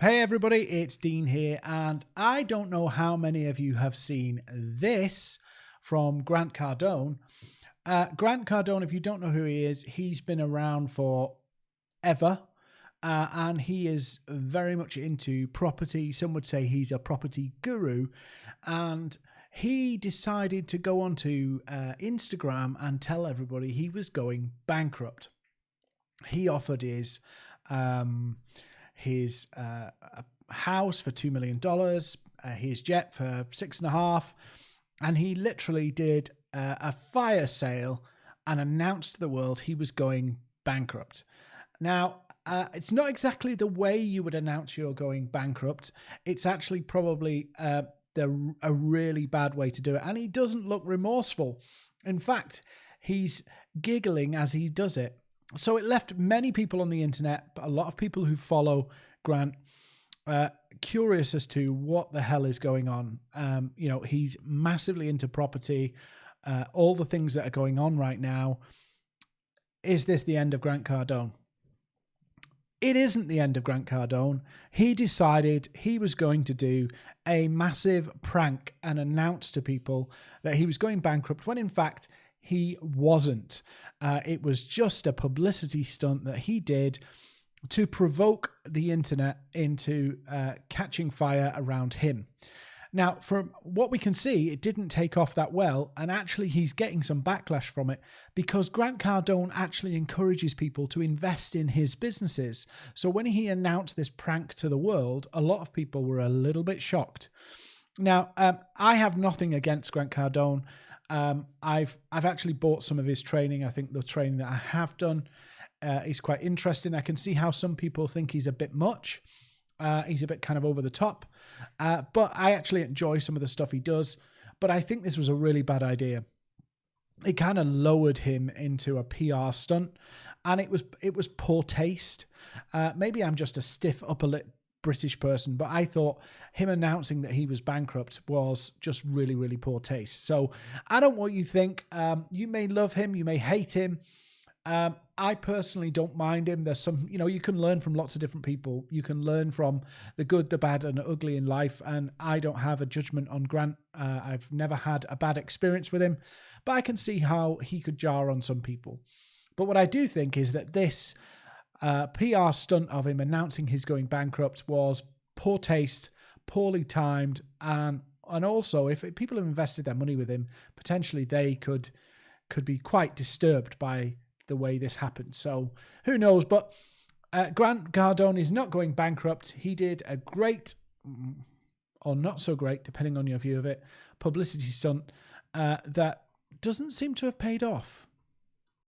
Hey everybody, it's Dean here, and I don't know how many of you have seen this from Grant Cardone. Uh, Grant Cardone, if you don't know who he is, he's been around for ever, uh, and he is very much into property. Some would say he's a property guru, and he decided to go onto uh, Instagram and tell everybody he was going bankrupt. He offered his um, his uh, house for $2 million, uh, his jet for six and a half. And he literally did uh, a fire sale and announced to the world he was going bankrupt. Now, uh, it's not exactly the way you would announce you're going bankrupt. It's actually probably uh, the, a really bad way to do it. And he doesn't look remorseful. In fact, he's giggling as he does it. So it left many people on the internet, a lot of people who follow Grant, uh, curious as to what the hell is going on. Um, you know, he's massively into property, uh, all the things that are going on right now. Is this the end of Grant Cardone? It isn't the end of Grant Cardone. He decided he was going to do a massive prank and announce to people that he was going bankrupt when in fact he wasn't. Uh, it was just a publicity stunt that he did to provoke the internet into uh, catching fire around him. Now, from what we can see, it didn't take off that well, and actually, he's getting some backlash from it because Grant Cardone actually encourages people to invest in his businesses. So, when he announced this prank to the world, a lot of people were a little bit shocked. Now, um, I have nothing against Grant Cardone. Um, I've I've actually bought some of his training. I think the training that I have done uh, is quite interesting. I can see how some people think he's a bit much. Uh, he's a bit kind of over the top, uh, but I actually enjoy some of the stuff he does. But I think this was a really bad idea. It kind of lowered him into a PR stunt, and it was it was poor taste. Uh, maybe I'm just a stiff upper lip British person, but I thought him announcing that he was bankrupt was just really, really poor taste. So I don't know what you think. Um, you may love him, you may hate him. Um, I personally don't mind him. There's some, you know, you can learn from lots of different people. You can learn from the good, the bad, and the ugly in life. And I don't have a judgment on Grant. Uh, I've never had a bad experience with him, but I can see how he could jar on some people. But what I do think is that this uh, PR stunt of him announcing he's going bankrupt was poor taste, poorly timed, and and also if people have invested their money with him, potentially they could could be quite disturbed by the way this happened. So who knows? But uh, Grant Cardone is not going bankrupt. He did a great, or not so great, depending on your view of it, publicity stunt uh, that doesn't seem to have paid off.